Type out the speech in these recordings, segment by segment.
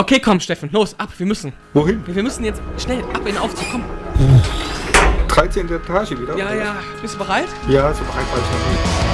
Okay, komm, Steffen, los, ab, wir müssen. Wohin? Wir müssen jetzt schnell ab in den Aufzug, komm. 13. Etage wieder? Ja, ja, bist du bereit? Ja, so bereit war ich noch nicht.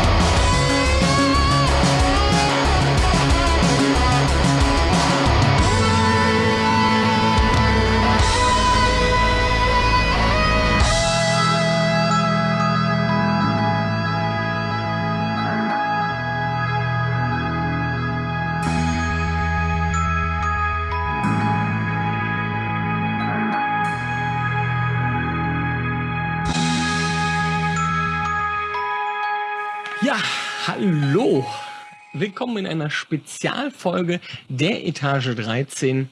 Willkommen in einer Spezialfolge der Etage 13.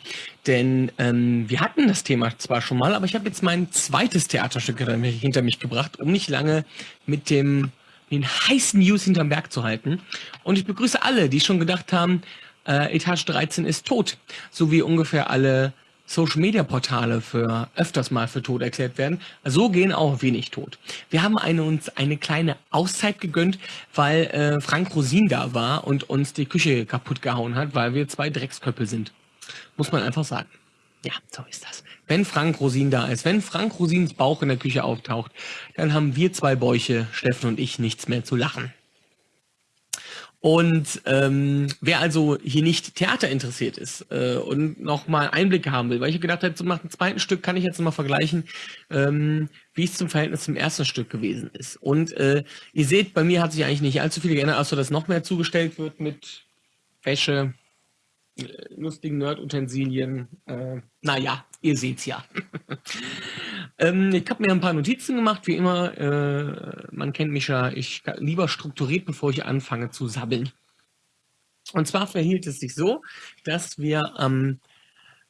Denn ähm, wir hatten das Thema zwar schon mal, aber ich habe jetzt mein zweites Theaterstück hinter mich- gebracht, um nicht lange mit dem den heißen News hinterm Berg zu halten. Und ich begrüße alle, die schon gedacht haben, äh, Etage 13 ist tot. So wie ungefähr alle Social-Media-Portale für öfters mal für tot erklärt werden. So gehen auch wenig tot. Wir haben eine, uns eine kleine Auszeit gegönnt, weil äh, Frank Rosin da war und uns die Küche kaputt gehauen hat, weil wir zwei Drecksköppel sind. Muss man einfach sagen. Ja, so ist das. Wenn Frank Rosin da ist, wenn Frank Rosins Bauch in der Küche auftaucht, dann haben wir zwei Bäuche, Steffen und ich, nichts mehr zu lachen. Und ähm, wer also hier nicht Theater interessiert ist äh, und nochmal Einblicke haben will, weil ich gedacht habe, so nach dem zweiten Stück kann ich jetzt mal vergleichen, ähm, wie es zum Verhältnis zum ersten Stück gewesen ist. Und äh, ihr seht, bei mir hat sich eigentlich nicht allzu viel geändert, außer dass noch mehr zugestellt wird mit Wäsche, äh, lustigen Nerd-Utensilien. Äh, naja, ihr seht's ja. ähm, ich habe mir ein paar Notizen gemacht, wie immer. Äh, man kennt mich ja, ich lieber strukturiert, bevor ich anfange zu sabbeln. Und zwar verhielt es sich so, dass wir ähm,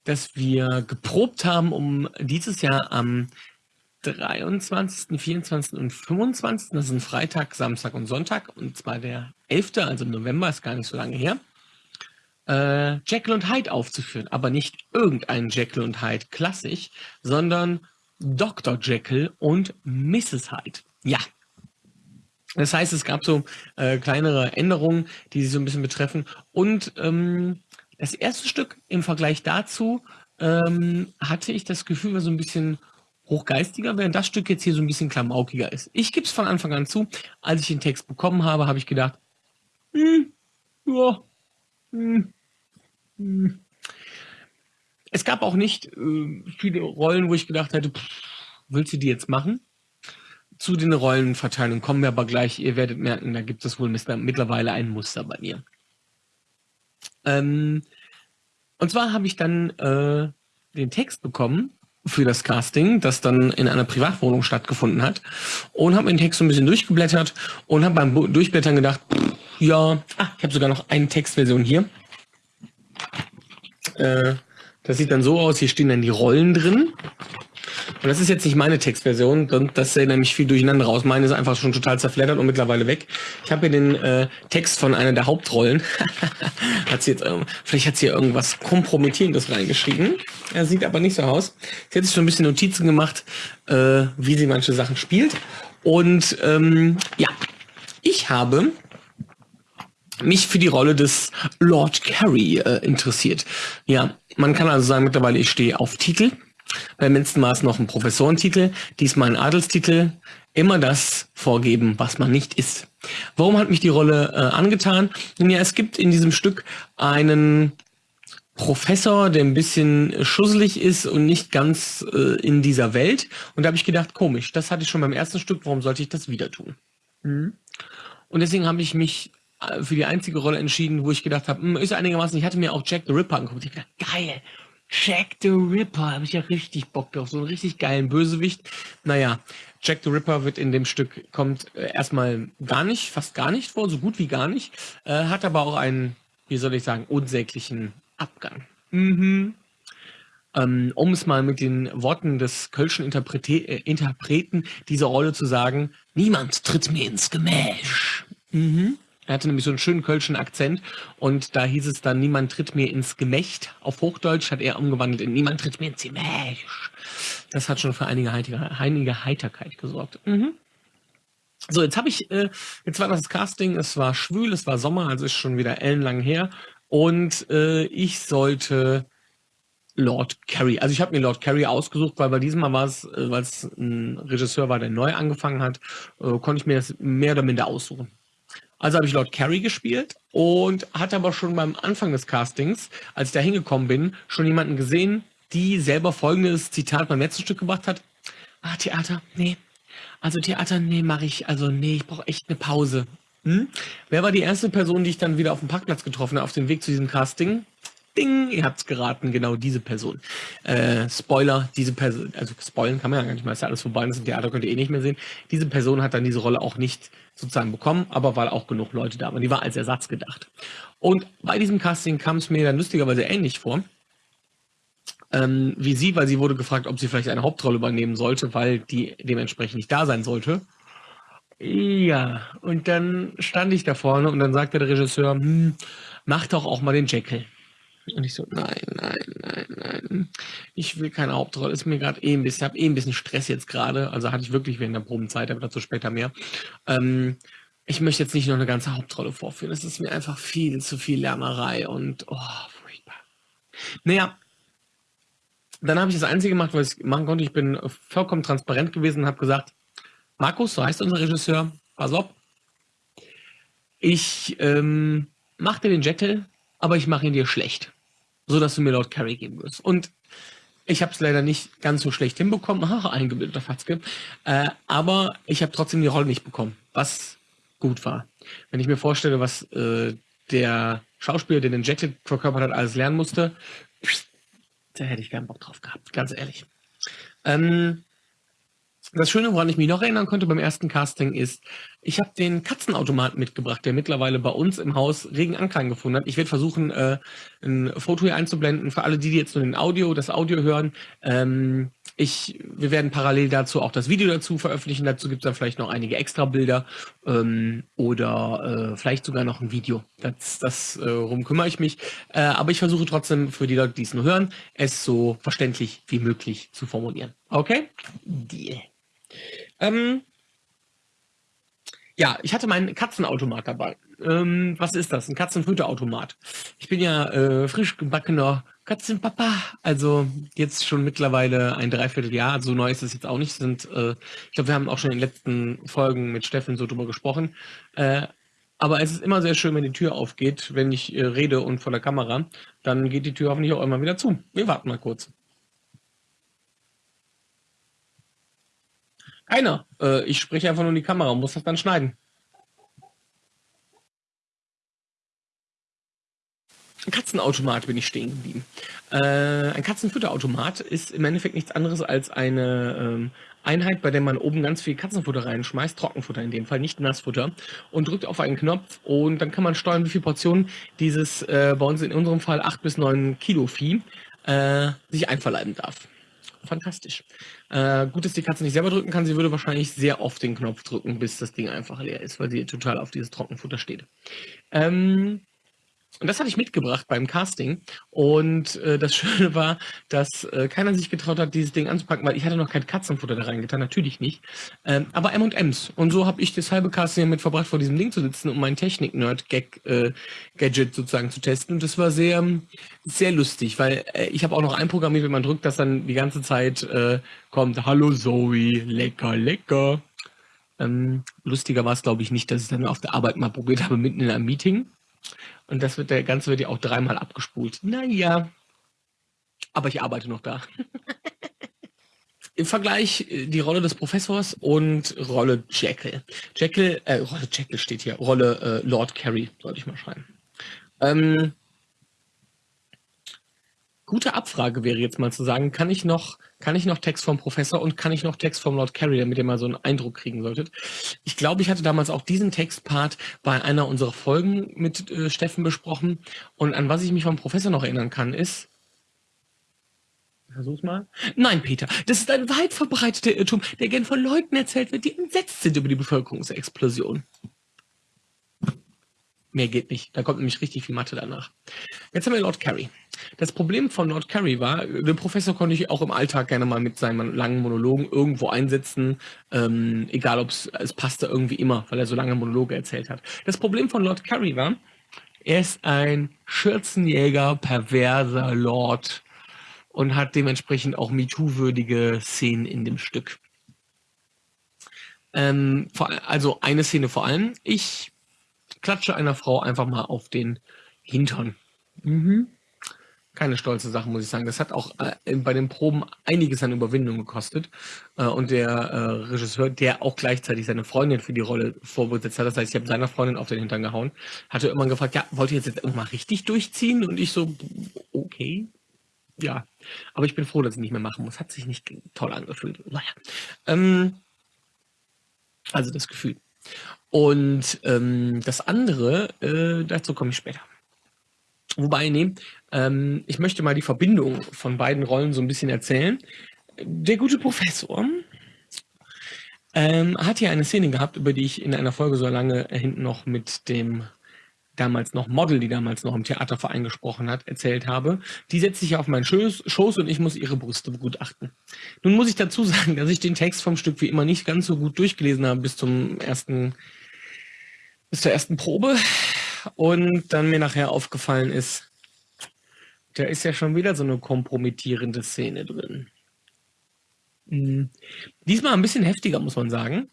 dass wir geprobt haben, um dieses Jahr am 23., 24. und 25., das sind Freitag, Samstag und Sonntag, und zwar der 11., also im November, ist gar nicht so lange her, äh, Jekyll und Hyde aufzuführen. Aber nicht irgendein Jekyll und Hyde klassisch, sondern Dr. Jekyll und Mrs. Hyde. Ja. Das heißt, es gab so äh, kleinere Änderungen, die sich so ein bisschen betreffen. Und ähm, das erste Stück im Vergleich dazu ähm, hatte ich das Gefühl, war so ein bisschen hochgeistiger, während das Stück jetzt hier so ein bisschen klamaukiger ist. Ich gebe es von Anfang an zu. Als ich den Text bekommen habe, habe ich gedacht, hm, ja, hm, hm. Es gab auch nicht äh, viele Rollen, wo ich gedacht hätte, pff, willst du die jetzt machen? Zu den Rollenverteilungen kommen wir aber gleich. Ihr werdet merken, da gibt es wohl mittlerweile ein Muster bei mir. Ähm, und zwar habe ich dann äh, den Text bekommen für das Casting, das dann in einer Privatwohnung stattgefunden hat und habe den Text so ein bisschen durchgeblättert und habe beim Durchblättern gedacht, pff, ja, ah, ich habe sogar noch eine Textversion hier. Äh, das sieht dann so aus, hier stehen dann die Rollen drin. Und das ist jetzt nicht meine Textversion, das sähe nämlich viel durcheinander raus. Meine ist einfach schon total zerfleddert und mittlerweile weg. Ich habe hier den äh, Text von einer der Hauptrollen. hat sie jetzt, ähm, vielleicht hat sie hier irgendwas Kompromittierendes reingeschrieben. Er sieht aber nicht so aus. Sie hat sich schon ein bisschen Notizen gemacht, äh, wie sie manche Sachen spielt. Und ähm, ja, ich habe mich für die Rolle des Lord Carey äh, interessiert. Ja, man kann also sagen, mittlerweile ich stehe auf Titel. Beim letzten Mal noch ein Professorentitel, diesmal ein Adelstitel. Immer das vorgeben, was man nicht ist. Warum hat mich die Rolle äh, angetan? Nun ja, es gibt in diesem Stück einen Professor, der ein bisschen schusselig ist und nicht ganz äh, in dieser Welt. Und da habe ich gedacht, komisch, das hatte ich schon beim ersten Stück, warum sollte ich das wieder tun? Und deswegen habe ich mich für die einzige Rolle entschieden, wo ich gedacht habe, hm, ist einigermaßen, ich hatte mir auch Jack the Ripper angeguckt. Ich gedacht, geil, Jack the Ripper, habe ich ja richtig Bock drauf, so einen richtig geilen Bösewicht. Naja, Jack the Ripper wird in dem Stück, kommt äh, erstmal gar nicht, fast gar nicht vor, so gut wie gar nicht, äh, hat aber auch einen, wie soll ich sagen, unsäglichen Abgang. Mhm. Ähm, um es mal mit den Worten des Kölschen Interprete äh, Interpreten dieser Rolle zu sagen, niemand tritt mir ins Gemäsch. Mhm. Er hatte nämlich so einen schönen kölschen Akzent und da hieß es dann, niemand tritt mir ins Gemächt. Auf Hochdeutsch hat er umgewandelt in niemand tritt mir ins Gemäsch. Das hat schon für einige, Heiter einige Heiterkeit gesorgt. Mhm. So, jetzt habe ich, äh, jetzt war das Casting, es war schwül, es war Sommer, also ist schon wieder ellenlang her. Und äh, ich sollte Lord Carey. Also ich habe mir Lord Carey ausgesucht, weil bei diesem Mal war es, äh, weil es ein Regisseur war, der neu angefangen hat, äh, konnte ich mir das mehr oder minder aussuchen. Also habe ich Lord Carey gespielt und hatte aber schon beim Anfang des Castings, als ich da hingekommen bin, schon jemanden gesehen, die selber folgendes Zitat beim letzten Stück gebracht hat. Ah, Theater, nee. Also Theater, nee, mache ich. Also nee, ich brauche echt eine Pause. Hm? Wer war die erste Person, die ich dann wieder auf dem Parkplatz getroffen habe, auf dem Weg zu diesem Casting? Ding, ihr habt's geraten, genau diese Person. Äh, Spoiler, diese Person, also spoilen kann man ja gar nicht mal, ist ja alles vorbei, das Theater könnt ihr eh nicht mehr sehen. Diese Person hat dann diese Rolle auch nicht sozusagen bekommen, aber weil auch genug Leute da waren. Die war als Ersatz gedacht. Und bei diesem Casting kam es mir dann lustigerweise ähnlich vor. Ähm, wie sie, weil sie wurde gefragt, ob sie vielleicht eine Hauptrolle übernehmen sollte, weil die dementsprechend nicht da sein sollte. Ja, und dann stand ich da vorne und dann sagte der Regisseur, hm, mach doch auch mal den Jekyll. Und ich so, nein, nein, nein, nein. Ich will keine Hauptrolle. Ist mir gerade eh ein bisschen, habe eh ein bisschen Stress jetzt gerade. Also hatte ich wirklich während der Probenzeit, aber dazu später mehr. Ähm, ich möchte jetzt nicht noch eine ganze Hauptrolle vorführen. Es ist mir einfach viel zu viel Lärmerei und oh, furchtbar. Naja, dann habe ich das Einzige gemacht, was ich machen konnte. Ich bin vollkommen transparent gewesen und habe gesagt, Markus, so heißt unser Regisseur, pass auf. Ich ähm, mache dir den Jekyll, aber ich mache ihn dir schlecht, so dass du mir Lord Carey geben wirst. Und ich habe es leider nicht ganz so schlecht hinbekommen, ach, eingebildeter Fatzke, äh, aber ich habe trotzdem die Rolle nicht bekommen, was gut war. Wenn ich mir vorstelle, was äh, der Schauspieler, der den Jacket verkörpert hat, alles lernen musste, da hätte ich keinen Bock drauf gehabt, ganz ehrlich. Ähm, das Schöne, woran ich mich noch erinnern konnte beim ersten Casting, ist, ich habe den Katzenautomaten mitgebracht, der mittlerweile bei uns im Haus regen Anklang gefunden hat. Ich werde versuchen, äh, ein Foto hier einzublenden für alle, die jetzt nur den Audio, das Audio hören. Ähm, ich, wir werden parallel dazu auch das Video dazu veröffentlichen. Dazu gibt es dann vielleicht noch einige extra Bilder ähm, oder äh, vielleicht sogar noch ein Video. Das, das äh, rum kümmere ich mich. Äh, aber ich versuche trotzdem für die Leute, die es nur hören, es so verständlich wie möglich zu formulieren. Okay? Deal. Ähm, ja, ich hatte meinen Katzenautomat dabei. Ähm, was ist das? Ein Katzenfütterautomat. Ich bin ja äh, frisch gebackener Katzenpapa, also jetzt schon mittlerweile ein Dreivierteljahr. So neu ist es jetzt auch nicht. Sind, äh, ich glaube, wir haben auch schon in den letzten Folgen mit Steffen so drüber gesprochen. Äh, aber es ist immer sehr schön, wenn die Tür aufgeht, wenn ich äh, rede und vor der Kamera. Dann geht die Tür hoffentlich auch immer wieder zu. Wir warten mal kurz. Keiner. Äh, ich spreche einfach nur in die Kamera und muss das dann schneiden. Ein Katzenautomat bin ich stehen geblieben. Äh, ein Katzenfutterautomat ist im Endeffekt nichts anderes als eine ähm, Einheit, bei der man oben ganz viel Katzenfutter reinschmeißt, Trockenfutter in dem Fall, nicht Nassfutter, und drückt auf einen Knopf und dann kann man steuern, wie viele Portionen dieses äh, bei uns in unserem Fall 8 bis 9 Kilo Vieh äh, sich einverleiben darf fantastisch. Äh, gut, dass die Katze nicht selber drücken kann. Sie würde wahrscheinlich sehr oft den Knopf drücken, bis das Ding einfach leer ist, weil sie total auf dieses Trockenfutter steht. Ähm, und das hatte ich mitgebracht beim Casting. Und äh, das Schöne war, dass äh, keiner sich getraut hat, dieses Ding anzupacken, weil ich hatte noch kein Katzenfutter da reingetan, natürlich nicht. Ähm, aber M&M's. Und so habe ich das halbe Casting damit verbracht, vor diesem Ding zu sitzen, um mein Technik-Nerd-Gadget äh, sozusagen zu testen. Und das war sehr, sehr lustig, weil äh, ich habe auch noch einprogrammiert, wenn man drückt, dass dann die ganze Zeit äh, kommt, Hallo Zoe, lecker, lecker. Ähm, lustiger war es, glaube ich, nicht, dass ich dann auf der Arbeit mal probiert habe, mitten in einem Meeting. Und das wird, der Ganze wird ja auch dreimal abgespult. Naja, aber ich arbeite noch da. Im Vergleich äh, die Rolle des Professors und Rolle Jekyll. Jekyll, äh, Rolle Jekyll steht hier, Rolle äh, Lord Carey, sollte ich mal schreiben. Ähm, gute Abfrage wäre jetzt mal zu sagen, kann ich noch, kann ich noch Text vom Professor und kann ich noch Text vom Lord Carey, damit ihr mal so einen Eindruck kriegen solltet. Ich glaube, ich hatte damals auch diesen Textpart bei einer unserer Folgen mit äh, Steffen besprochen. Und an was ich mich vom Professor noch erinnern kann, ist, Versuch's mal. Nein, Peter, das ist ein weit verbreiteter Irrtum, der gern von Leuten erzählt wird, die entsetzt sind über die Bevölkerungsexplosion. Mehr geht nicht. Da kommt nämlich richtig viel Mathe danach. Jetzt haben wir Lord Carey. Das Problem von Lord Carey war, den Professor konnte ich auch im Alltag gerne mal mit seinen langen Monologen irgendwo einsetzen, ähm, egal ob es, passte irgendwie immer, weil er so lange Monologe erzählt hat. Das Problem von Lord Carey war, er ist ein Schürzenjäger, perverser Lord, und hat dementsprechend auch MeToo-würdige Szenen in dem Stück. Ähm, also eine Szene vor allem. Ich klatsche einer Frau einfach mal auf den Hintern. Mhm. Keine stolze Sache, muss ich sagen. Das hat auch äh, bei den Proben einiges an Überwindung gekostet. Äh, und der äh, Regisseur, der auch gleichzeitig seine Freundin für die Rolle vorbesetzt hat, das heißt, ich habe seiner Freundin auf den Hintern gehauen, hatte immer gefragt, ja, wollt ihr jetzt, jetzt mal richtig durchziehen? Und ich so, okay, ja. Aber ich bin froh, dass ich nicht mehr machen muss. Hat sich nicht toll angefühlt. Naja. Ähm, also das Gefühl. Und ähm, das andere, äh, dazu komme ich später. Wobei, nee, ähm, ich möchte mal die Verbindung von beiden Rollen so ein bisschen erzählen. Der gute Professor ähm, hat hier eine Szene gehabt, über die ich in einer Folge so lange hinten noch mit dem damals noch Model, die damals noch im Theaterverein gesprochen hat, erzählt habe. Die setzt sich auf meinen Schoß, Schoß und ich muss ihre Brüste begutachten. Nun muss ich dazu sagen, dass ich den Text vom Stück wie immer nicht ganz so gut durchgelesen habe bis zum ersten, bis zur ersten Probe und dann mir nachher aufgefallen ist, da ist ja schon wieder so eine kompromittierende Szene drin. Hm. Diesmal ein bisschen heftiger, muss man sagen.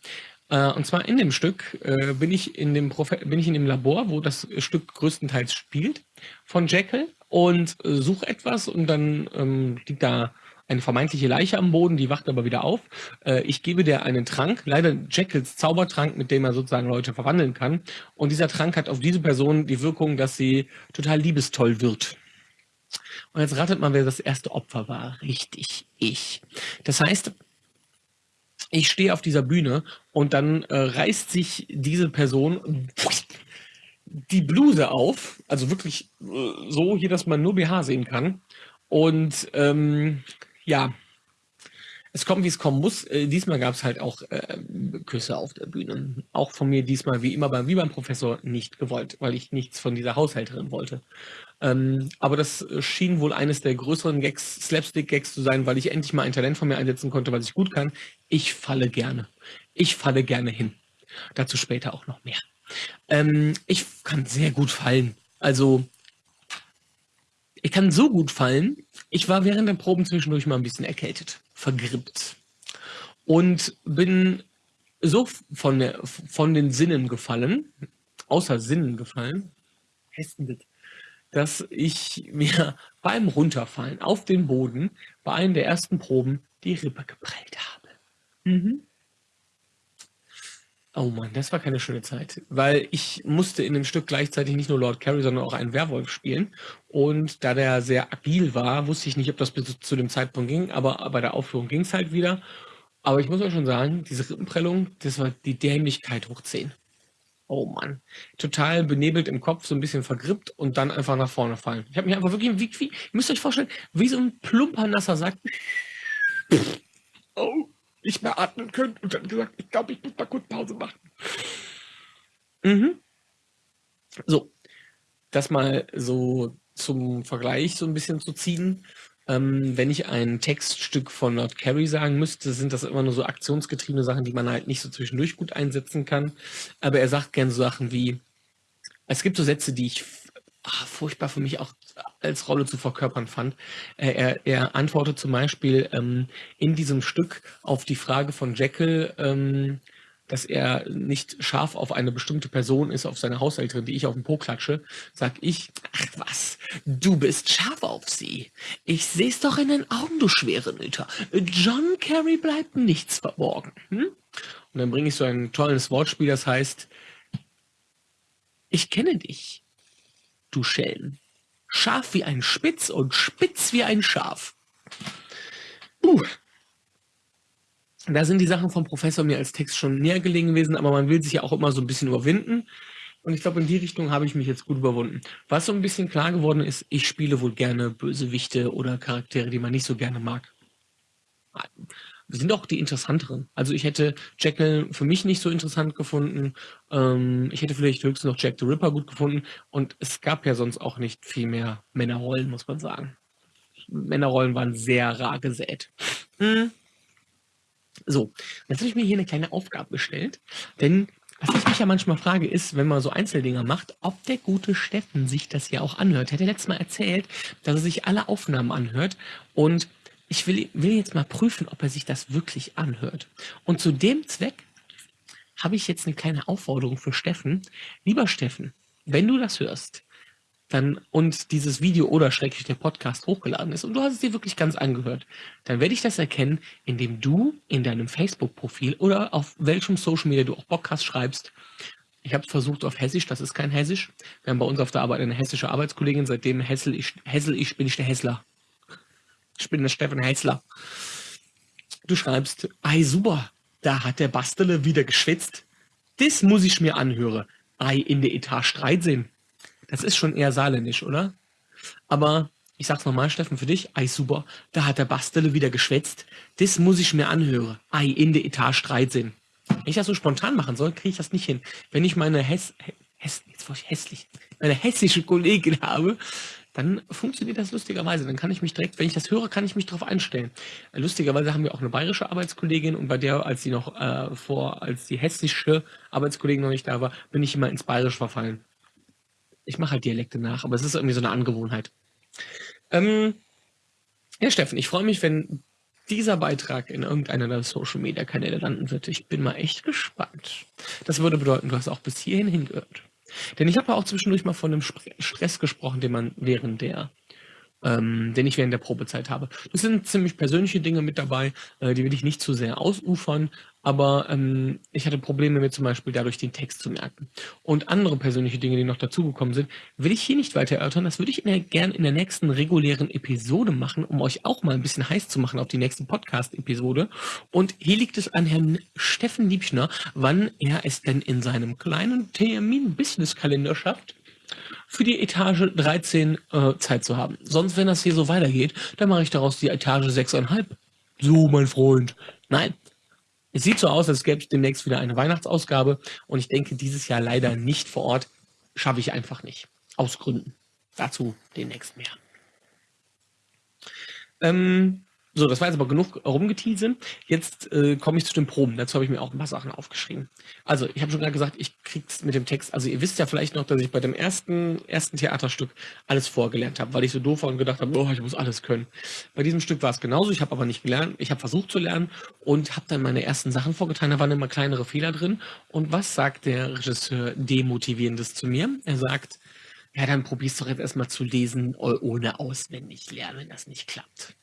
Äh, und zwar in dem Stück äh, bin, ich in dem bin ich in dem Labor, wo das Stück größtenteils spielt, von Jekyll und äh, suche etwas und dann ähm, liegt da eine vermeintliche Leiche am Boden, die wacht aber wieder auf. Äh, ich gebe der einen Trank, leider Jekylls Zaubertrank, mit dem er sozusagen Leute verwandeln kann. Und dieser Trank hat auf diese Person die Wirkung, dass sie total liebestoll wird. Und jetzt ratet mal, wer das erste Opfer war. Richtig, ich. Das heißt, ich stehe auf dieser Bühne und dann äh, reißt sich diese Person die Bluse auf, also wirklich äh, so hier, dass man nur BH sehen kann. Und ähm, ja, es kommt, wie es kommen muss. Äh, diesmal gab es halt auch äh, Küsse auf der Bühne. Auch von mir diesmal, wie immer, beim, wie beim Professor, nicht gewollt, weil ich nichts von dieser Haushälterin wollte. Ähm, aber das schien wohl eines der größeren Gags, Slapstick-Gags zu sein, weil ich endlich mal ein Talent von mir einsetzen konnte, was ich gut kann. Ich falle gerne. Ich falle gerne hin. Dazu später auch noch mehr. Ähm, ich kann sehr gut fallen. Also, ich kann so gut fallen. Ich war während der Proben zwischendurch mal ein bisschen erkältet, vergrippt. Und bin so von, der, von den Sinnen gefallen, außer Sinnen gefallen, dass ich mir beim Runterfallen auf den Boden bei einem der ersten Proben die Rippe geprellt habe. Mhm. Oh Mann, das war keine schöne Zeit, weil ich musste in dem Stück gleichzeitig nicht nur Lord Carey, sondern auch einen Werwolf spielen. Und da der sehr agil war, wusste ich nicht, ob das bis zu dem Zeitpunkt ging, aber bei der Aufführung ging es halt wieder. Aber ich muss euch schon sagen, diese Rippenprellung, das war die Dämlichkeit hoch 10. Oh Mann. Total benebelt im Kopf, so ein bisschen vergrippt und dann einfach nach vorne fallen. Ich habe mich einfach wirklich, wie, wie, ihr müsst euch vorstellen, wie so ein plumper Nasser sagt, oh, nicht mehr atmen können und dann gesagt, ich glaube, ich muss mal kurz Pause machen. Mhm. So, das mal so zum Vergleich so ein bisschen zu ziehen. Ähm, wenn ich ein Textstück von Lord Carey sagen müsste, sind das immer nur so aktionsgetriebene Sachen, die man halt nicht so zwischendurch gut einsetzen kann. Aber er sagt gerne so Sachen wie, es gibt so Sätze, die ich ach, furchtbar für mich auch als Rolle zu verkörpern fand. Er, er antwortet zum Beispiel ähm, in diesem Stück auf die Frage von Jekyll, ähm, dass er nicht scharf auf eine bestimmte Person ist, auf seine Haushälterin, die ich auf den Po klatsche, sag ich, ach was, du bist scharf auf sie. Ich seh's doch in den Augen, du schwere Nüter. John Kerry bleibt nichts verborgen. Hm? Und dann bringe ich so ein tolles Wortspiel, das heißt, ich kenne dich, du Schelm. Scharf wie ein Spitz und spitz wie ein Schaf. Puh, da sind die Sachen vom Professor mir als Text schon näher gelegen gewesen, aber man will sich ja auch immer so ein bisschen überwinden. Und ich glaube, in die Richtung habe ich mich jetzt gut überwunden. Was so ein bisschen klar geworden ist, ich spiele wohl gerne Bösewichte oder Charaktere, die man nicht so gerne mag. Sind auch die interessanteren. Also ich hätte Jekyll für mich nicht so interessant gefunden. Ähm, ich hätte vielleicht höchstens noch Jack the Ripper gut gefunden. Und es gab ja sonst auch nicht viel mehr Männerrollen, muss man sagen. Männerrollen waren sehr rar gesät. Hm. So, jetzt habe ich mir hier eine kleine Aufgabe gestellt, denn Was ich mich ja manchmal frage, ist, wenn man so Einzeldinger macht, ob der gute Steffen sich das ja auch anhört. Er hat ja letztes Mal erzählt, dass er sich alle Aufnahmen anhört und ich will, will jetzt mal prüfen, ob er sich das wirklich anhört. Und zu dem Zweck habe ich jetzt eine kleine Aufforderung für Steffen. Lieber Steffen, wenn du das hörst, dann und dieses Video oder schrecklich der Podcast hochgeladen ist und du hast es dir wirklich ganz angehört, dann werde ich das erkennen, indem du in deinem Facebook-Profil oder auf welchem Social Media du auch Bock hast, schreibst. Ich habe es versucht auf Hessisch, das ist kein Hessisch. Wir haben bei uns auf der Arbeit eine hessische Arbeitskollegin, seitdem Hessel ich, Hessel ich bin ich der Hessler. Ich bin der Steffen Hessler. Du schreibst, ei super, da hat der Bastele wieder geschwitzt. Das muss ich mir anhören. Ei in der Etage 13. Das ist schon eher saarländisch, oder? Aber ich sag's nochmal, Steffen, für dich. Ei, super. Da hat der Bastele wieder geschwätzt. Das muss ich mir anhören. Ei, in der Etage 13. Wenn ich das so spontan machen soll, kriege ich das nicht hin. Wenn ich meine Hess, Hess, jetzt war ich hässlich, meine hessische Kollegin habe, dann funktioniert das lustigerweise. Dann kann ich mich direkt, wenn ich das höre, kann ich mich darauf einstellen. Lustigerweise haben wir auch eine bayerische Arbeitskollegin und bei der, als sie noch äh, vor, als die hessische Arbeitskollegin noch nicht da war, bin ich immer ins Bayerisch verfallen. Ich mache halt Dialekte nach, aber es ist irgendwie so eine Angewohnheit. Ähm, ja, Steffen, ich freue mich, wenn dieser Beitrag in irgendeiner der Social Media Kanäle landen wird. Ich bin mal echt gespannt. Das würde bedeuten, du hast auch bis hierhin hingehört. Denn ich habe ja auch zwischendurch mal von einem Stress gesprochen, den man während der ähm, den ich während der Probezeit habe. Das sind ziemlich persönliche Dinge mit dabei, äh, die will ich nicht zu sehr ausufern, aber ähm, ich hatte Probleme mit zum Beispiel dadurch den Text zu merken. Und andere persönliche Dinge, die noch dazugekommen sind, will ich hier nicht weiter erörtern. Das würde ich gerne in der nächsten regulären Episode machen, um euch auch mal ein bisschen heiß zu machen auf die nächste Podcast-Episode. Und hier liegt es an Herrn Steffen Liebschner, wann er es denn in seinem kleinen Termin-Business-Kalender schafft, für die Etage 13 äh, Zeit zu haben. Sonst, wenn das hier so weitergeht, dann mache ich daraus die Etage 6,5. So, mein Freund. Nein. Es sieht so aus, als gäbe es demnächst wieder eine Weihnachtsausgabe und ich denke, dieses Jahr leider nicht vor Ort. Schaffe ich einfach nicht. Aus Gründen. Dazu demnächst mehr. Ähm, so, das war jetzt aber genug rumgeteasert. Jetzt äh, komme ich zu den Proben. Dazu habe ich mir auch ein paar Sachen aufgeschrieben. Also, ich habe schon gerade gesagt, ich krieg's mit dem Text. Also, ihr wisst ja vielleicht noch, dass ich bei dem ersten, ersten Theaterstück alles vorgelernt habe, weil ich so doof war und gedacht habe, oh, ich muss alles können. Bei diesem Stück war es genauso. Ich habe aber nicht gelernt. Ich habe versucht zu lernen und habe dann meine ersten Sachen vorgetan. Da waren immer kleinere Fehler drin. Und was sagt der Regisseur Demotivierendes zu mir? Er sagt, ja, dann probierst du doch jetzt erstmal zu lesen, ohne auswendig lernen, wenn das nicht klappt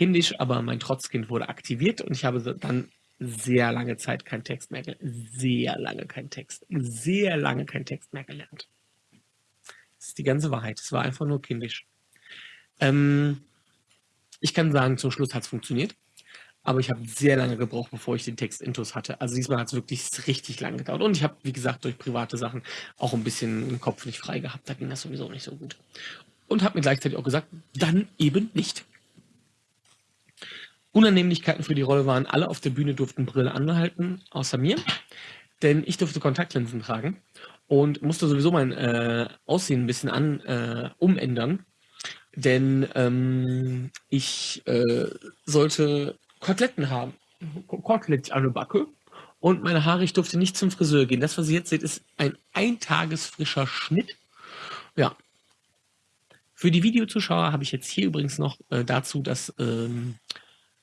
kindisch, aber mein Trotzkind wurde aktiviert und ich habe dann sehr lange Zeit keinen Text mehr gelernt. Sehr lange keinen Text. Sehr lange keinen Text mehr gelernt. Das ist die ganze Wahrheit. Es war einfach nur kindisch. Ähm, ich kann sagen, zum Schluss hat es funktioniert. Aber ich habe sehr lange gebraucht, bevor ich den Text intus hatte. Also diesmal hat es wirklich richtig lange gedauert. Und ich habe, wie gesagt, durch private Sachen auch ein bisschen den Kopf nicht frei gehabt. Da ging das sowieso nicht so gut. Und habe mir gleichzeitig auch gesagt, dann eben nicht. Unannehmlichkeiten für die Rolle waren, alle auf der Bühne durften Brille anhalten, außer mir. Denn ich durfte Kontaktlinsen tragen und musste sowieso mein äh, Aussehen ein bisschen an, äh, umändern. Denn ähm, ich äh, sollte Koteletten haben. Kotelett an der Backe. Und meine Haare, ich durfte nicht zum Friseur gehen. Das, was ihr jetzt seht, ist ein eintagesfrischer Schnitt. Ja. Für die Videozuschauer habe ich jetzt hier übrigens noch äh, dazu das ähm,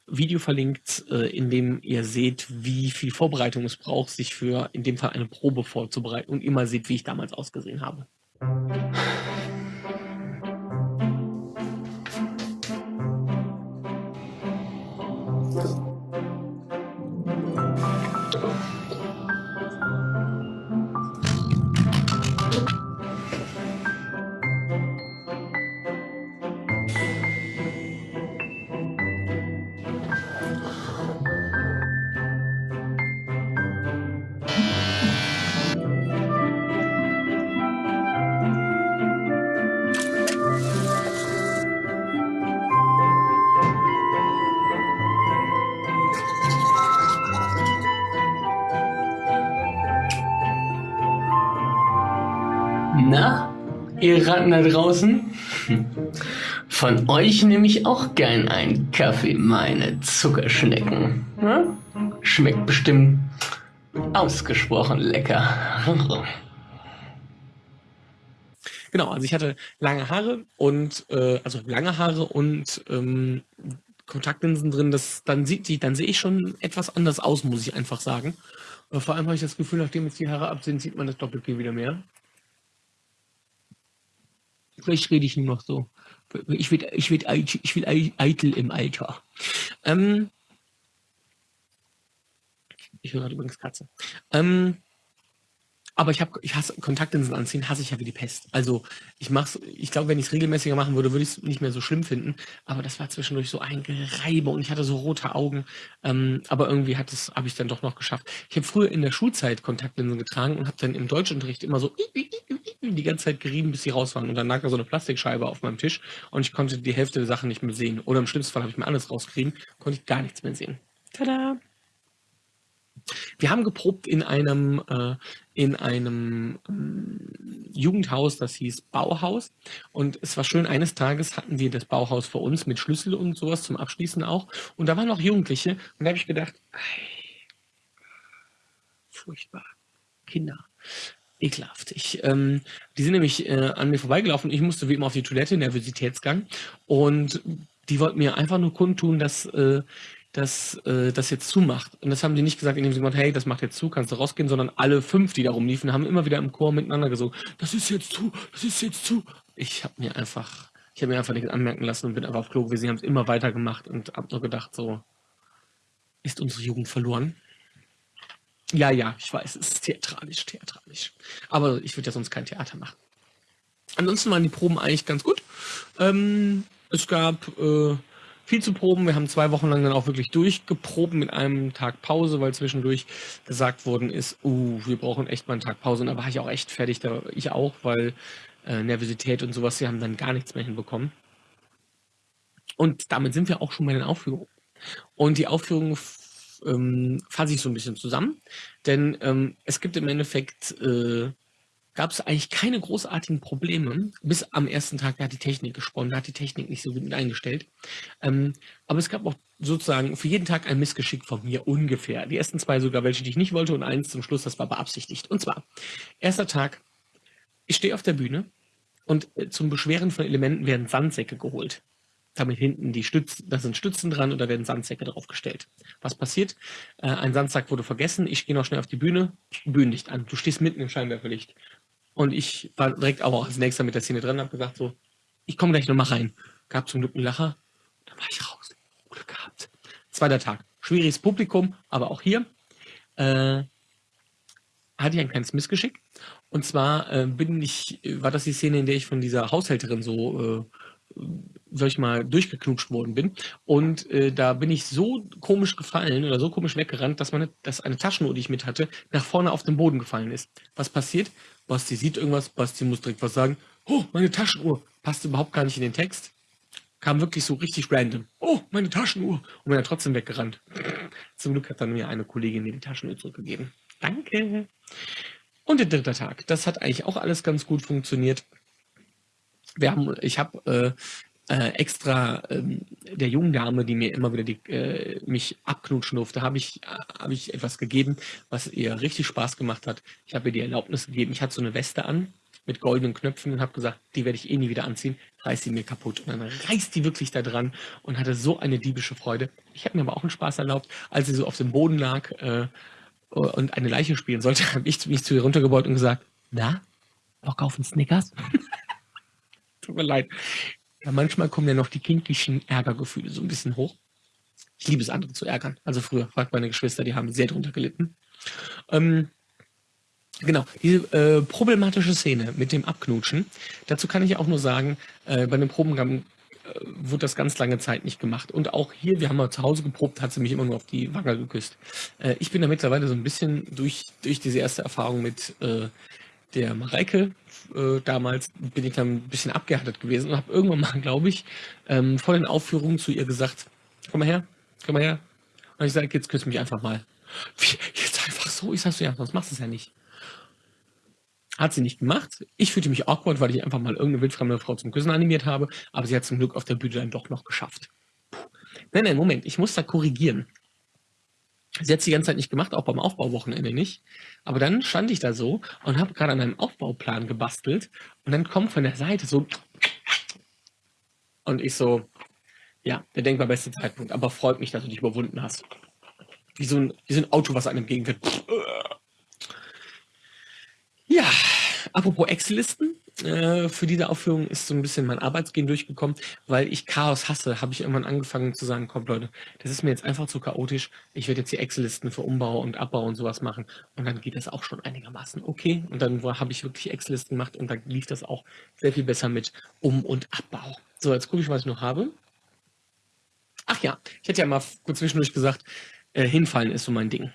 Video verlinkt, äh, in dem ihr seht, wie viel Vorbereitung es braucht, sich für in dem Fall eine Probe vorzubereiten und mal seht, wie ich damals ausgesehen habe. Na, ihr Ratten da draußen? Von euch nehme ich auch gern einen Kaffee, meine Zuckerschnecken. Hm? Schmeckt bestimmt Ausgesprochen lecker. Genau, also ich hatte lange Haare und äh, also lange Haare und ähm, Kontaktlinsen drin. Das dann sieht die, dann sehe ich schon etwas anders aus, muss ich einfach sagen. Äh, vor allem habe ich das Gefühl, nachdem jetzt die Haare ab sind, sieht man das Doppelkinn wieder mehr. Vielleicht rede ich nur noch so. Ich will, ich will, ich will eitel im Alter. Ähm, ich höre gerade übrigens Katze. Ähm, aber ich habe, ich hasse Kontaktlinsen anziehen, hasse ich ja wie die Pest. Also ich mach's, ich glaube, wenn ich es regelmäßiger machen würde, würde ich es nicht mehr so schlimm finden. Aber das war zwischendurch so ein Gereibe und ich hatte so rote Augen. Ähm, aber irgendwie hat es, habe ich dann doch noch geschafft. Ich habe früher in der Schulzeit Kontaktlinsen getragen und habe dann im Deutschunterricht immer so die ganze Zeit gerieben, bis sie raus waren. Und dann lag da so eine Plastikscheibe auf meinem Tisch und ich konnte die Hälfte der Sachen nicht mehr sehen. Oder im schlimmsten Fall habe ich mir alles rausgerieben, konnte ich gar nichts mehr sehen. Tada! Wir haben geprobt in einem, äh, in einem ähm, Jugendhaus, das hieß Bauhaus. Und es war schön, eines Tages hatten wir das Bauhaus für uns mit Schlüssel und sowas zum Abschließen auch. Und da waren auch Jugendliche. Und da habe ich gedacht, ey, furchtbar. Kinder. Ekelhaft. Ich, ähm, die sind nämlich äh, an mir vorbeigelaufen. Ich musste wie immer auf die Toilette, Nervositätsgang. Und die wollten mir einfach nur kundtun, dass äh, dass äh, das jetzt zumacht. Und das haben die nicht gesagt, indem sie gesagt hey, das macht jetzt zu, kannst du rausgehen, sondern alle fünf, die da rumliefen, haben immer wieder im Chor miteinander gesungen, das ist jetzt zu, das ist jetzt zu. Ich habe mir einfach, ich habe mir einfach nichts anmerken lassen und bin einfach auf Klo gewesen. Sie haben es immer weiter gemacht und habe nur gedacht, so, ist unsere Jugend verloren? Ja, ja, ich weiß, es ist theatralisch, theatralisch. Aber ich würde ja sonst kein Theater machen. Ansonsten waren die Proben eigentlich ganz gut. Ähm, es gab äh, viel zu proben. Wir haben zwei Wochen lang dann auch wirklich durchgeprobt mit einem Tag Pause, weil zwischendurch gesagt worden ist, uh, wir brauchen echt mal einen Tag Pause. Und da war ich auch echt fertig, da ich auch, weil äh, Nervosität und sowas, wir haben dann gar nichts mehr hinbekommen. Und damit sind wir auch schon bei den Aufführungen. Und die Aufführungen ähm, fasse ich so ein bisschen zusammen, denn ähm, es gibt im Endeffekt äh, gab es eigentlich keine großartigen Probleme, bis am ersten Tag, da hat die Technik gesponnen, da hat die Technik nicht so gut eingestellt. Ähm, aber es gab auch sozusagen für jeden Tag ein Missgeschick von mir ungefähr. Die ersten zwei sogar welche, die ich nicht wollte und eins zum Schluss, das war beabsichtigt. Und zwar, erster Tag, ich stehe auf der Bühne und äh, zum Beschweren von Elementen werden Sandsäcke geholt. Damit hinten die Stützen, da sind Stützen dran und da werden Sandsäcke draufgestellt. Was passiert? Äh, ein Sandsack wurde vergessen, ich gehe noch schnell auf die Bühne, Bühnenlicht an. Du stehst mitten im Scheinwerferlicht. Und ich war direkt auch als nächster mit der Szene drin und habe gesagt so, ich komme gleich nochmal rein. Gab zum Glück einen Lacher, dann war ich raus. Glück gehabt. Zweiter Tag. Schwieriges Publikum, aber auch hier äh, hatte ich ein kleines Missgeschick. Und zwar äh, bin ich, war das die Szene, in der ich von dieser Haushälterin so äh, sag ich mal, durchgeknutscht worden bin. Und äh, da bin ich so komisch gefallen oder so komisch weggerannt, dass, meine, dass eine Taschenuhr, die ich mit hatte, nach vorne auf den Boden gefallen ist. Was passiert? Basti sieht irgendwas, Basti muss direkt was sagen. Oh, meine Taschenuhr. Passt überhaupt gar nicht in den Text. Kam wirklich so richtig random. Oh, meine Taschenuhr. Und bin dann trotzdem weggerannt. Zum Glück hat dann mir eine Kollegin mir die Taschenuhr zurückgegeben. Danke. Und der dritte Tag. Das hat eigentlich auch alles ganz gut funktioniert wir haben, ich habe äh, äh, extra ähm, der jungen Dame, die mir immer wieder die, äh, mich abknutschen durfte, habe ich, äh, hab ich etwas gegeben, was ihr richtig Spaß gemacht hat. Ich habe ihr die Erlaubnis gegeben. Ich hatte so eine Weste an mit goldenen Knöpfen und habe gesagt, die werde ich eh nie wieder anziehen, reiß sie mir kaputt. Und dann reißt die wirklich da dran und hatte so eine diebische Freude. Ich habe mir aber auch einen Spaß erlaubt, als sie so auf dem Boden lag äh, und eine Leiche spielen sollte, habe ich mich zu ihr runtergebeugt und gesagt, na, Bock auf einen Snickers? Tut mir leid. Ja, manchmal kommen ja noch die kindlichen Ärgergefühle so ein bisschen hoch. Ich liebe es, andere zu ärgern. Also früher, fragt meine Geschwister, die haben sehr drunter gelitten. Ähm, genau, diese äh, problematische Szene mit dem Abknutschen, dazu kann ich auch nur sagen, äh, bei den Probengang äh, wurde das ganz lange Zeit nicht gemacht. Und auch hier, wir haben mal zu Hause geprobt, hat sie mich immer nur auf die Wange geküsst. Äh, ich bin da mittlerweile so ein bisschen durch, durch diese erste Erfahrung mit äh, der Mareike, äh, damals bin ich dann ein bisschen abgehärtet gewesen und habe irgendwann mal, glaube ich, ähm, vor den Aufführungen zu ihr gesagt, komm mal her, komm mal her. Und ich sage, jetzt küss mich einfach mal. Wie, jetzt einfach so? Ich sag so, ja, sonst machst du es ja nicht. Hat sie nicht gemacht. Ich fühlte mich awkward, weil ich einfach mal irgendeine wildfremde Frau zum Küssen animiert habe, aber sie hat zum Glück auf der Bühne dann doch noch geschafft. Puh. Nein, nein, Moment, ich muss da korrigieren. Sie hat die ganze Zeit nicht gemacht, auch beim Aufbauwochenende nicht. Aber dann stand ich da so und habe gerade an einem Aufbauplan gebastelt und dann kommt von der Seite so und ich so, ja, der denkbar beste Zeitpunkt, aber freut mich, dass du dich überwunden hast. Wie so ein, wie so ein Auto, was einem entgegenfährt. Ja, apropos Excel-Listen. Äh, für diese Aufführung ist so ein bisschen mein Arbeitsgehen durchgekommen, weil ich Chaos hasse, habe ich irgendwann angefangen zu sagen, komm Leute, das ist mir jetzt einfach zu chaotisch. Ich werde jetzt die Excel-Listen für Umbau und Abbau und sowas machen und dann geht das auch schon einigermaßen okay. Und dann habe ich wirklich Excel-Listen gemacht und da lief das auch sehr viel besser mit Um- und Abbau. So, jetzt gucke ich, was ich noch habe. Ach ja, ich hätte ja mal kurz zwischendurch gesagt, äh, hinfallen ist so mein Ding.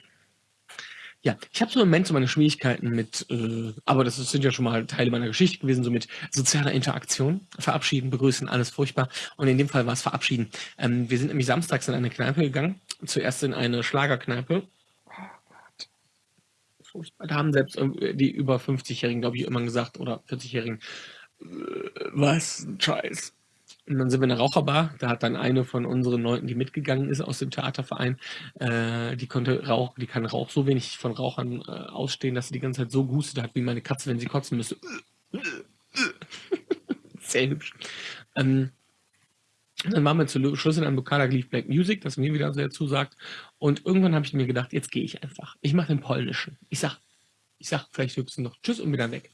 Ja, ich habe so im Moment so meine Schwierigkeiten mit, äh, aber das sind ja schon mal Teile meiner Geschichte gewesen, so mit sozialer Interaktion. Verabschieden, begrüßen, alles furchtbar. Und in dem Fall war es verabschieden. Ähm, wir sind nämlich samstags in eine Kneipe gegangen. Zuerst in eine Schlagerkneipe. Furchtbar. Da haben selbst die über 50-Jährigen, glaube ich, immer gesagt, oder 40-Jährigen, äh, was ein Scheiß. Und dann sind wir in der Raucherbar. Da hat dann eine von unseren Leuten, die mitgegangen ist aus dem Theaterverein, äh, die konnte Rauch, die kann Rauch so wenig von Rauchern äh, ausstehen, dass sie die ganze Zeit so gustet hat, wie meine Katze, wenn sie kotzen müsste. Sehr hübsch. Ähm, dann waren wir zu Schluss in einem Lokal, lief Black Music, das mir wieder sehr zusagt. Und irgendwann habe ich mir gedacht, jetzt gehe ich einfach. Ich mache den polnischen. Ich sag, ich sag vielleicht höchstens noch Tschüss und wieder weg.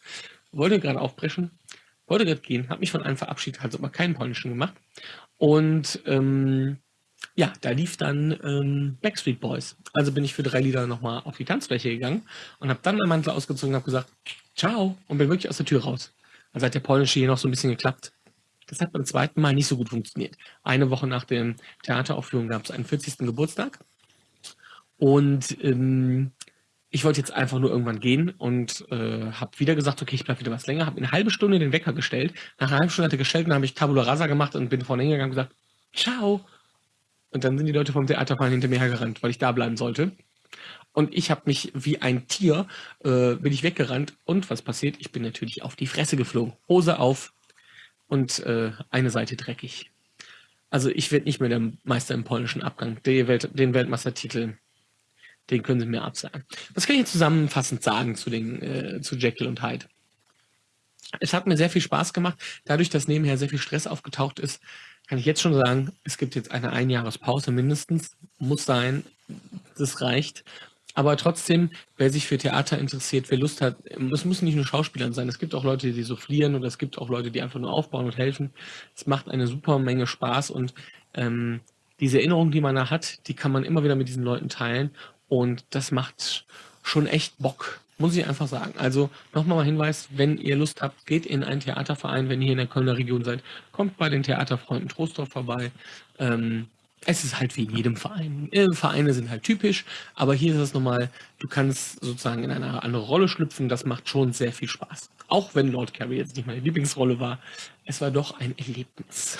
Wollte gerade aufbrechen, wollte gerade gehen, habe mich von einem verabschiedet, hat aber keinen polnischen gemacht. Und ähm, ja, da lief dann ähm, Backstreet Boys. Also bin ich für drei Lieder nochmal auf die Tanzfläche gegangen und habe dann meinen Mantel ausgezogen und habe gesagt, ciao, und bin wirklich aus der Tür raus. Also hat der polnische hier noch so ein bisschen geklappt. Das hat beim zweiten Mal nicht so gut funktioniert. Eine Woche nach der Theateraufführung gab es einen 40. Geburtstag. Und ähm, ich wollte jetzt einfach nur irgendwann gehen und äh, habe wieder gesagt, okay, ich bleibe wieder was länger, habe eine halbe Stunde den Wecker gestellt. Nach einer halben Stunde hat er gestellt und dann habe ich Tabula Rasa gemacht und bin vorne hingegangen und gesagt, ciao. Und dann sind die Leute vom Theaterverein hinter mir hergerannt, weil ich da bleiben sollte. Und ich habe mich wie ein Tier, äh, bin ich weggerannt. Und was passiert? Ich bin natürlich auf die Fresse geflogen. Hose auf und äh, eine Seite dreckig. Also ich werde nicht mehr der Meister im polnischen Abgang. Den Weltmeistertitel den können Sie mir absagen. Was kann ich zusammenfassend sagen zu, den, äh, zu Jekyll und Hyde? Es hat mir sehr viel Spaß gemacht. Dadurch, dass nebenher sehr viel Stress aufgetaucht ist, kann ich jetzt schon sagen, es gibt jetzt eine Einjahrespause mindestens. Muss sein. Das reicht. Aber trotzdem, wer sich für Theater interessiert, wer Lust hat, es müssen nicht nur Schauspieler sein. Es gibt auch Leute, die soufflieren oder es gibt auch Leute, die einfach nur aufbauen und helfen. Es macht eine super Menge Spaß und ähm, diese Erinnerung, die man da hat, die kann man immer wieder mit diesen Leuten teilen. Und das macht schon echt Bock, muss ich einfach sagen. Also nochmal mal Hinweis, wenn ihr Lust habt, geht in einen Theaterverein, wenn ihr hier in der Kölner Region seid, kommt bei den Theaterfreunden Trostorf vorbei. Ähm, es ist halt wie in jedem Verein. Äh, Vereine sind halt typisch, aber hier ist es nochmal, du kannst sozusagen in eine andere Rolle schlüpfen, das macht schon sehr viel Spaß. Auch wenn Lord Carey jetzt nicht meine Lieblingsrolle war, es war doch ein Erlebnis.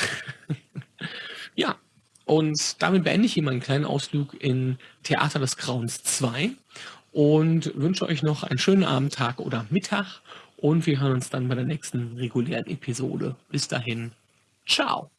ja, und damit beende ich hier meinen kleinen Ausflug in Theater des Grauens 2 und wünsche euch noch einen schönen Abend, Tag oder Mittag. Und wir hören uns dann bei der nächsten regulären Episode. Bis dahin, ciao.